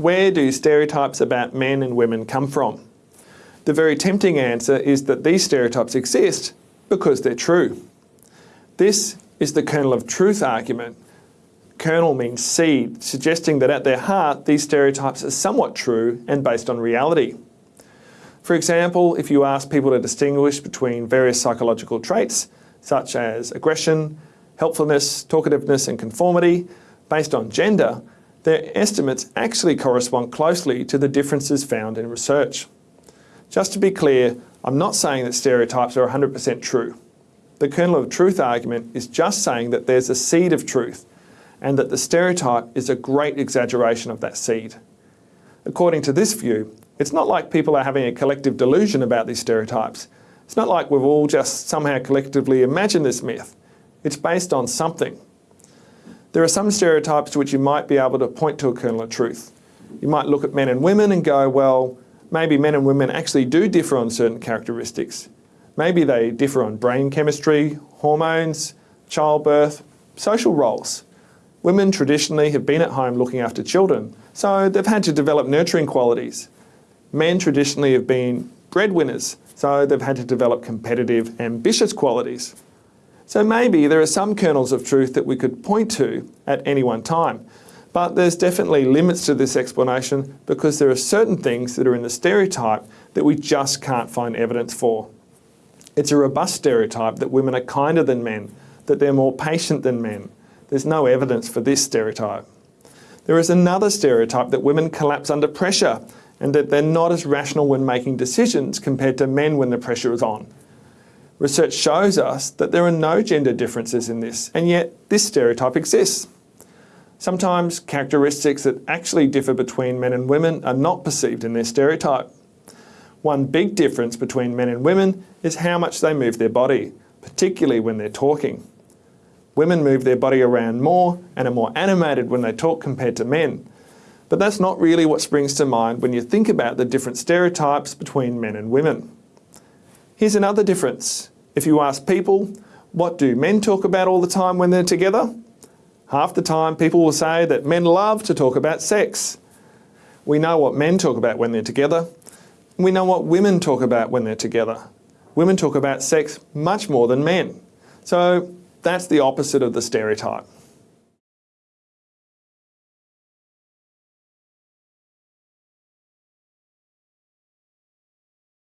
where do stereotypes about men and women come from? The very tempting answer is that these stereotypes exist because they're true. This is the kernel of truth argument. Kernel means seed, suggesting that at their heart these stereotypes are somewhat true and based on reality. For example, if you ask people to distinguish between various psychological traits, such as aggression, helpfulness, talkativeness and conformity, based on gender, their estimates actually correspond closely to the differences found in research. Just to be clear, I'm not saying that stereotypes are 100% true. The kernel of truth argument is just saying that there's a seed of truth and that the stereotype is a great exaggeration of that seed. According to this view, it's not like people are having a collective delusion about these stereotypes. It's not like we've all just somehow collectively imagined this myth. It's based on something. There are some stereotypes to which you might be able to point to a kernel of truth. You might look at men and women and go, well, maybe men and women actually do differ on certain characteristics. Maybe they differ on brain chemistry, hormones, childbirth, social roles. Women traditionally have been at home looking after children, so they've had to develop nurturing qualities. Men traditionally have been breadwinners, so they've had to develop competitive, ambitious qualities. So maybe there are some kernels of truth that we could point to at any one time, but there's definitely limits to this explanation because there are certain things that are in the stereotype that we just can't find evidence for. It's a robust stereotype that women are kinder than men, that they're more patient than men. There's no evidence for this stereotype. There is another stereotype that women collapse under pressure and that they're not as rational when making decisions compared to men when the pressure is on. Research shows us that there are no gender differences in this, and yet this stereotype exists. Sometimes characteristics that actually differ between men and women are not perceived in their stereotype. One big difference between men and women is how much they move their body, particularly when they're talking. Women move their body around more and are more animated when they talk compared to men, but that's not really what springs to mind when you think about the different stereotypes between men and women. Here's another difference. If you ask people, what do men talk about all the time when they're together? Half the time people will say that men love to talk about sex. We know what men talk about when they're together. We know what women talk about when they're together. Women talk about sex much more than men. So that's the opposite of the stereotype.